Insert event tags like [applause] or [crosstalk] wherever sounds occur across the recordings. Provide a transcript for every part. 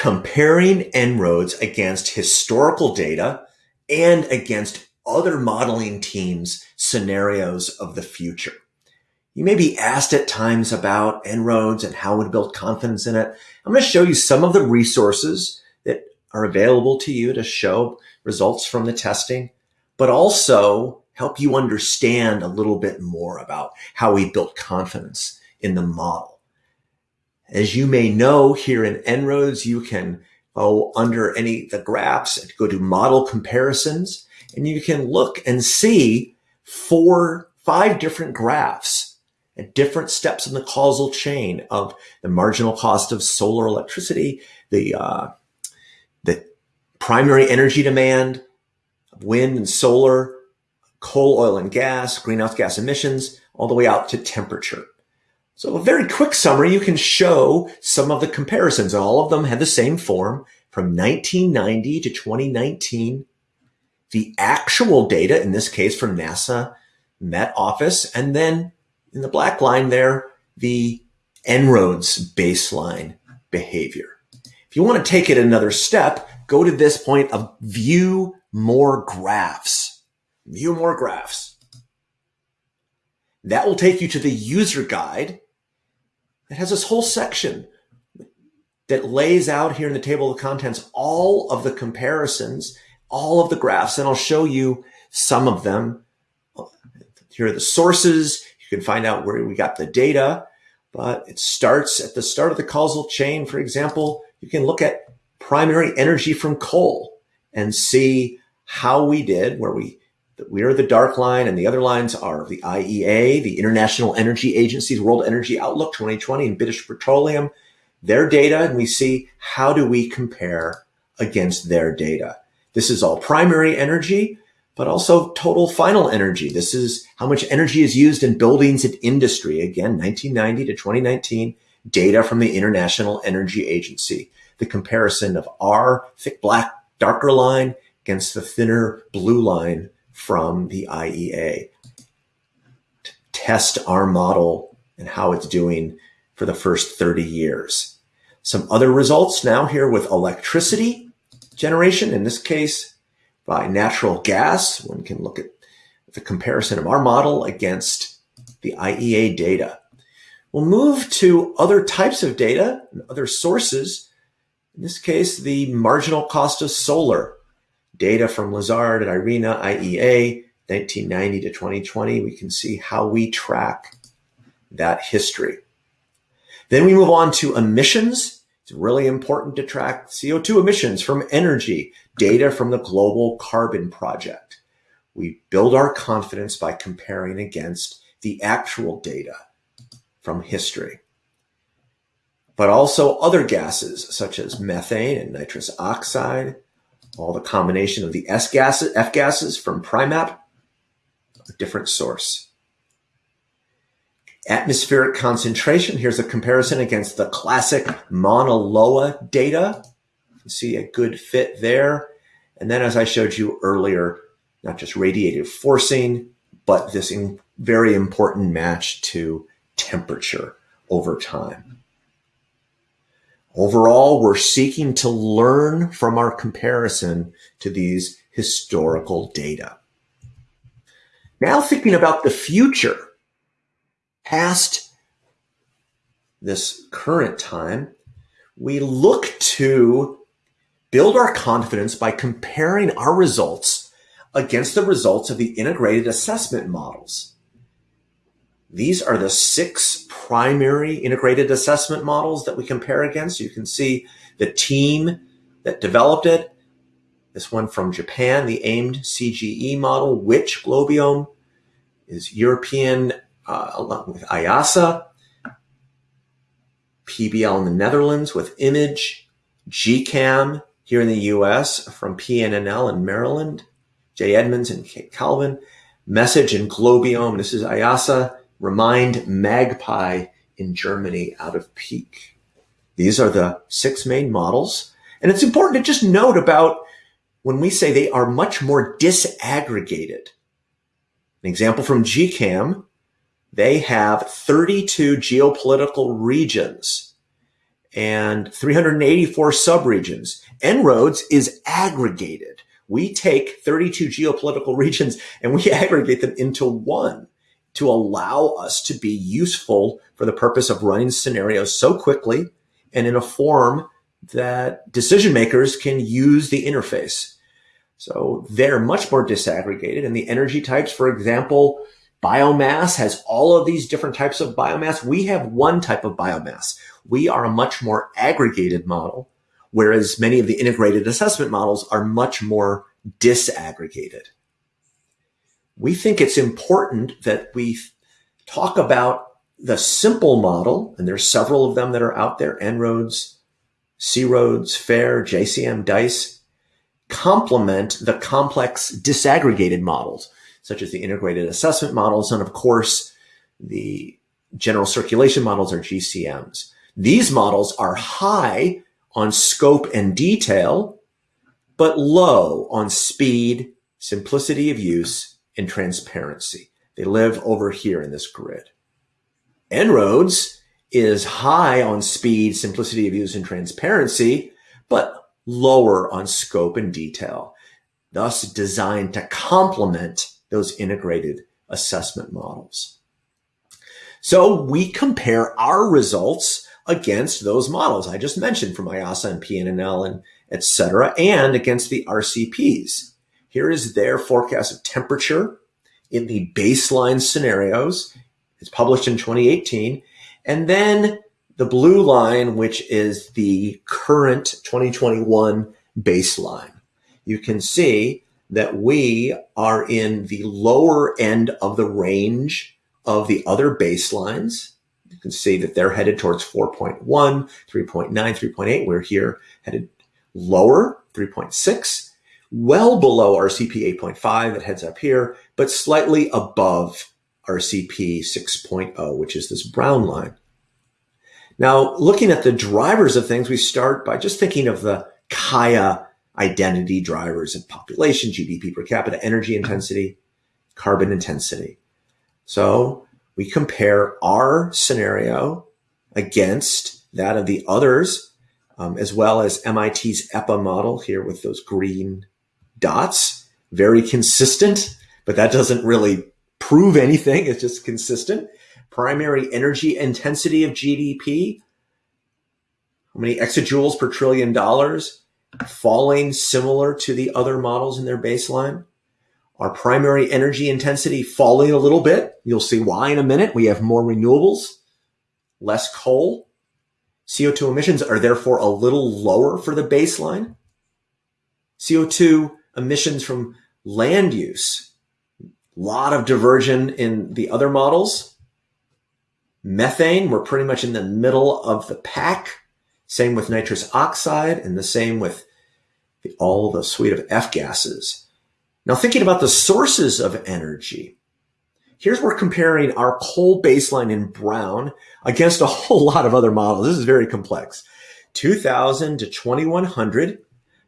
comparing En-ROADS against historical data and against other modeling teams' scenarios of the future. You may be asked at times about En-ROADS and how to build confidence in it. I'm going to show you some of the resources that are available to you to show results from the testing, but also help you understand a little bit more about how we built confidence in the model. As you may know, here in En-ROADS, you can go under any the graphs and go to model comparisons, and you can look and see four, five different graphs at different steps in the causal chain of the marginal cost of solar electricity, the uh, the primary energy demand, wind and solar, coal, oil and gas, greenhouse gas emissions, all the way out to temperature. So a very quick summary, you can show some of the comparisons. All of them had the same form from 1990 to 2019. The actual data, in this case from NASA Met Office, and then in the black line there, the En-ROADS baseline behavior. If you want to take it another step, go to this point of view more graphs. View more graphs. That will take you to the user guide it has this whole section that lays out here in the table of contents all of the comparisons, all of the graphs, and I'll show you some of them. Here are the sources. You can find out where we got the data, but it starts at the start of the causal chain. For example, you can look at primary energy from coal and see how we did, where we we are the dark line and the other lines are the IEA, the International Energy Agency's World Energy Outlook 2020 and British Petroleum, their data, and we see how do we compare against their data. This is all primary energy, but also total final energy. This is how much energy is used in buildings and industry. Again, 1990 to 2019, data from the International Energy Agency. The comparison of our thick black darker line against the thinner blue line from the IEA. To test our model and how it's doing for the first 30 years. Some other results now here with electricity generation, in this case by natural gas. One can look at the comparison of our model against the IEA data. We'll move to other types of data and other sources. In this case, the marginal cost of solar data from Lazard and IRENA, IEA, 1990 to 2020, we can see how we track that history. Then we move on to emissions. It's really important to track CO2 emissions from energy, data from the Global Carbon Project. We build our confidence by comparing against the actual data from history. But also other gases such as methane and nitrous oxide, all the combination of the S gases, F gases from PRIMAP, a different source. Atmospheric concentration, here's a comparison against the classic Mauna Loa data. You see a good fit there. And then as I showed you earlier, not just radiative forcing, but this very important match to temperature over time. Overall, we're seeking to learn from our comparison to these historical data. Now thinking about the future, past this current time, we look to build our confidence by comparing our results against the results of the integrated assessment models. These are the six primary integrated assessment models that we compare against. You can see the team that developed it. This one from Japan, the AIM/CGE model, which GLOBIOM is European, uh, along with IIASA, PBL in the Netherlands with Image, GCAM here in the US from PNNL in Maryland, J. Edmonds and Kate Calvin, Message and GLOBIOM, this is IIASA, Remind Magpie in Germany out of PIK. These are the six main models. And it's important to just note about when we say they are much more disaggregated. An example from GCAM, they have 32 geopolitical regions and 384 subregions. En-ROADS is aggregated. We take 32 geopolitical regions and we [laughs] aggregate them into one to allow us to be useful for the purpose of running scenarios so quickly and in a form that decision makers can use the interface. So they're much more disaggregated and the energy types, for example, biomass has all of these different types of biomass. We have one type of biomass. We are a much more aggregated model, whereas many of the integrated assessment models are much more disaggregated. We think it's important that we talk about the simple model, and there's several of them that are out there, En-ROADS, C-ROADS, FAIR, JCM, DICE, complement the complex disaggregated models, such as the integrated assessment models, and of course, the general circulation models or GCMs. These models are high on scope and detail, but low on speed, simplicity of use, and transparency. They live over here in this grid. En-ROADS is high on speed, simplicity of use, and transparency, but lower on scope and detail, thus designed to complement those integrated assessment models. So we compare our results against those models I just mentioned from IIASA and PNNL and et cetera, and against the RCPs. Here is their forecast of temperature in the baseline scenarios it's published in 2018. And then the blue line, which is the current 2021 baseline. You can see that we are in the lower end of the range of the other baselines. You can see that they're headed towards 4.1, 3.9, 3.8. We're here headed lower, 3.6, well below RCP 8.5 that heads up here, but slightly above RCP 6.0, which is this brown line. Now, looking at the drivers of things, we start by just thinking of the Kaya identity drivers of population, GDP per capita, energy intensity, carbon intensity. So we compare our scenario against that of the others, um, as well as MIT's EPPA model here with those green dots, very consistent, but that doesn't really prove anything. It's just consistent. Primary energy intensity of GDP. How many exajoules per trillion dollars? Falling similar to the other models in their baseline. Our primary energy intensity falling a little bit. You'll see why in a minute. We have more renewables, less coal. CO2 emissions are therefore a little lower for the baseline. CO2 emissions from land use A lot of diversion in the other models. Methane, we're pretty much in the middle of the pack. Same with nitrous oxide and the same with the, all the suite of F gases. Now thinking about the sources of energy, here's where we're comparing our coal baseline in brown against a whole [laughs] lot of other models. This is very complex. 2000 to 2100,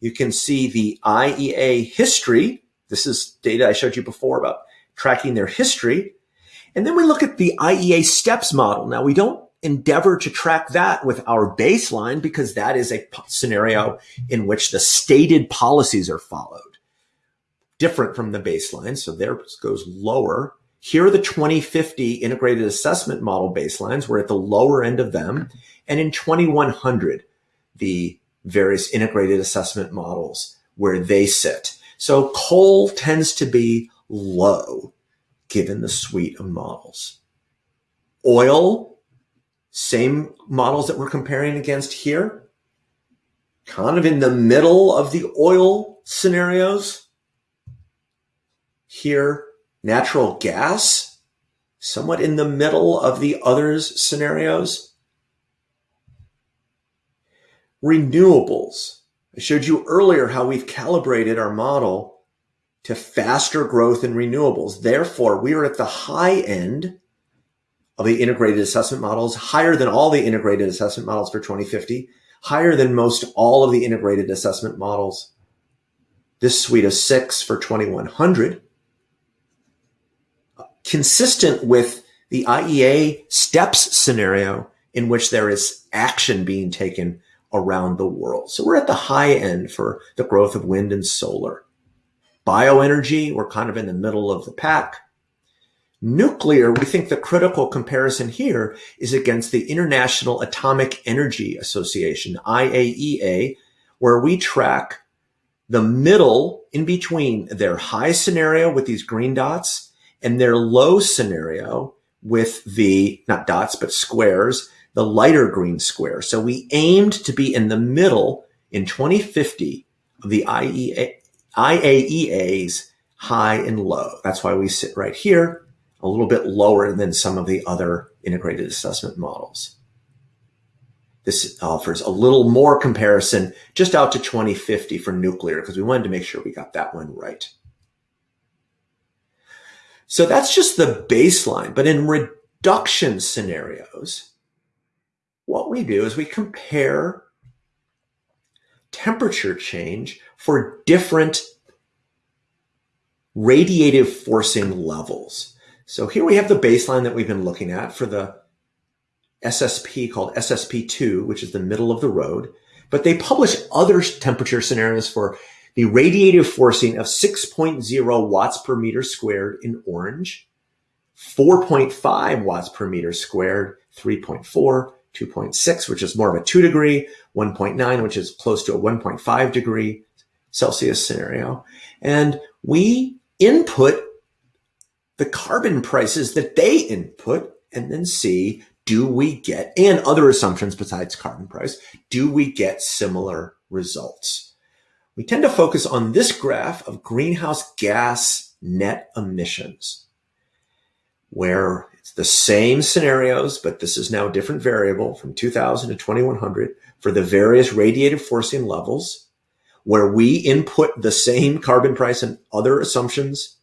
you can see the IEA history. This is data I showed you before about tracking their history. And then we look at the IEA STEPS model. Now we don't endeavor to track that with our baseline because that is a scenario in which the stated policies are followed. Different from the baseline. So there goes lower. Here are the 2050 integrated assessment model baselines. We're at the lower end of them. And in 2100, the various integrated assessment models where they sit. So coal tends to be low given the suite of models. Oil, same models that we're comparing against here, kind of in the middle of the oil scenarios. Here, natural gas, somewhat in the middle of the others scenarios. Renewables. I showed you earlier how we've calibrated our model to faster growth in renewables. Therefore, we are at the high end of the integrated assessment models, higher than all the integrated assessment models for 2050, higher than most all of the integrated assessment models. This suite of six for 2100, consistent with the IEA STEPS scenario in which there is action being taken around the world. So we're at the high end for the growth of wind and solar. Bioenergy, we're kind of in the middle of the pack. Nuclear, we think the critical comparison here is against the International Atomic Energy Association, IAEA, where we track the middle in between their high scenario with these green dots and their low scenario with the, not dots, but squares, the lighter green square. So we aimed to be in the middle in 2050 of the IEA, IAEA's high and low. That's why we sit right here a little bit lower than some of the other integrated assessment models. This offers a little more comparison just out to 2050 for nuclear because we wanted to make sure we got that one right. So that's just the baseline. But in reduction scenarios, what we do is we compare temperature change for different radiative forcing levels. So here we have the baseline that we've been looking at for the SSP called SSP2, which is the middle of the road. But they publish other temperature scenarios for the radiative forcing of 6.0 watts per meter squared in orange, 4.5 watts per meter squared, 3.4, 2.6, which is more of a two degree, 1.9, which is close to a 1.5 degree Celsius scenario. And we input the carbon prices that they input and then see do we get, and other assumptions besides carbon price, do we get similar results? We tend to focus on this graph of greenhouse gas net emissions, where it's the same scenarios, but this is now a different variable from 2000 to 2100 for the various radiative forcing levels, where we input the same carbon price and other assumptions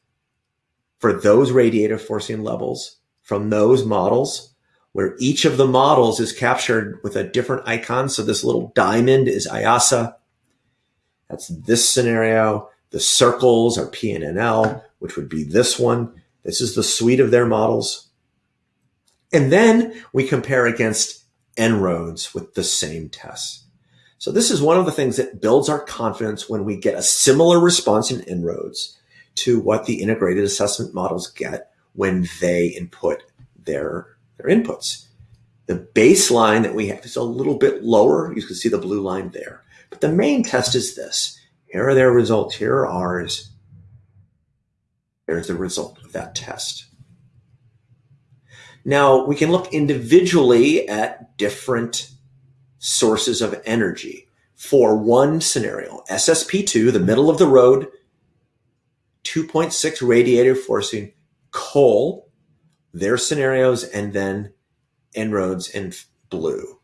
for those radiative forcing levels from those models where each of the models is captured with a different icon. So this little diamond is IIASA. That's this scenario. The circles are PNNL, which would be this one. This is the suite of their models. And then we compare against En-ROADS with the same tests. So this is one of the things that builds our confidence when we get a similar response in En-ROADS to what the integrated assessment models get when they input their, their inputs. The baseline that we have is a little bit lower. You can see the blue line there. But the main test is this. Here are their results. Here are ours. There's the result of that test. Now we can look individually at different sources of energy. For one scenario, SSP2, the middle of the road 2.6 radiative forcing coal, their scenarios, and then En-ROADS in blue.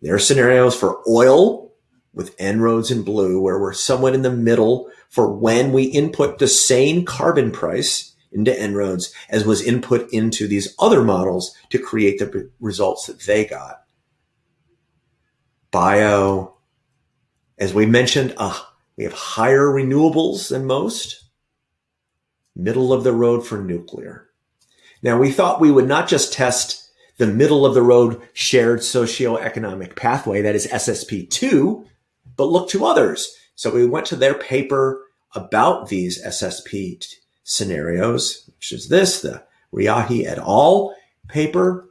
Their scenarios for oil with En-ROADS in blue, where we're somewhat in the middle for when we input the same carbon price into En-ROADS as was input into these other models to create the results that they got. Bio, as we mentioned, uh, we have higher renewables than most middle of the road for nuclear. Now we thought we would not just test the middle of the road shared socioeconomic pathway, that is SSP2, but look to others. So we went to their paper about these SSP scenarios, which is this, the Riahi et al. paper,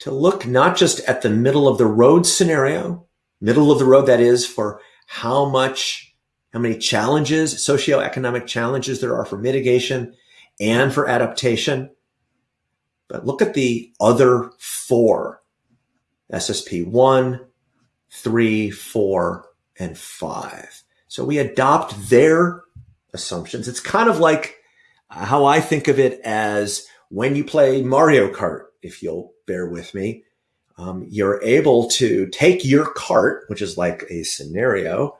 to look not just at the middle of the road scenario, middle of the road, that is for how much how many challenges, socioeconomic challenges there are for mitigation and for adaptation. But look at the other four SSP one, three, four, and five. So we adopt their assumptions. It's kind of like how I think of it as when you play Mario Kart, if you'll bear with me, um, you're able to take your cart, which is like a scenario,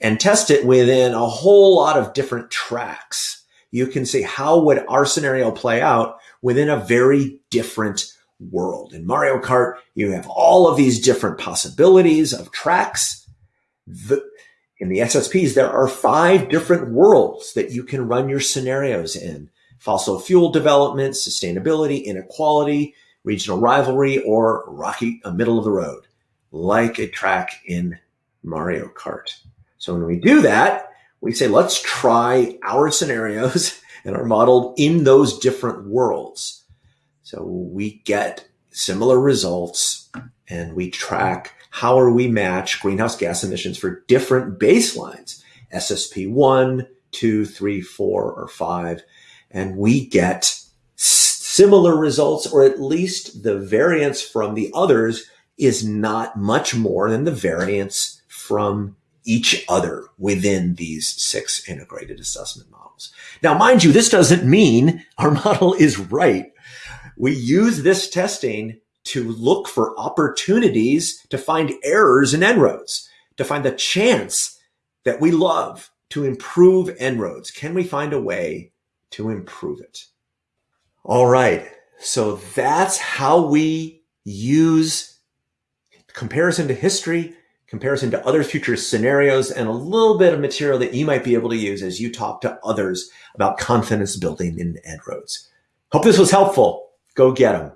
and test it within a whole lot of different tracks. You can see how would our scenario play out within a very different world. In Mario Kart, you have all of these different possibilities of tracks. The, in the SSPs, there are five different worlds that you can run your scenarios in. Fossil fuel development, sustainability, inequality, regional rivalry, or rocky, a middle of the road, like a track in Mario Kart. So when we do that, we say, let's try our scenarios [laughs] and our model in those different worlds. So we get similar results and we track how are we match greenhouse gas emissions for different baselines, SSP one, two, three, four, or five. And we get similar results, or at least the variance from the others is not much more than the variance from each other within these six integrated assessment models. Now, mind you, this doesn't mean our model is right. We use this testing to look for opportunities to find errors in En-ROADS, to find the chance that we love to improve En-ROADS. Can we find a way to improve it? All right. So that's how we use comparison to history, comparison to other future scenarios, and a little bit of material that you might be able to use as you talk to others about confidence building in En-ROADS. Hope this was helpful. Go get them.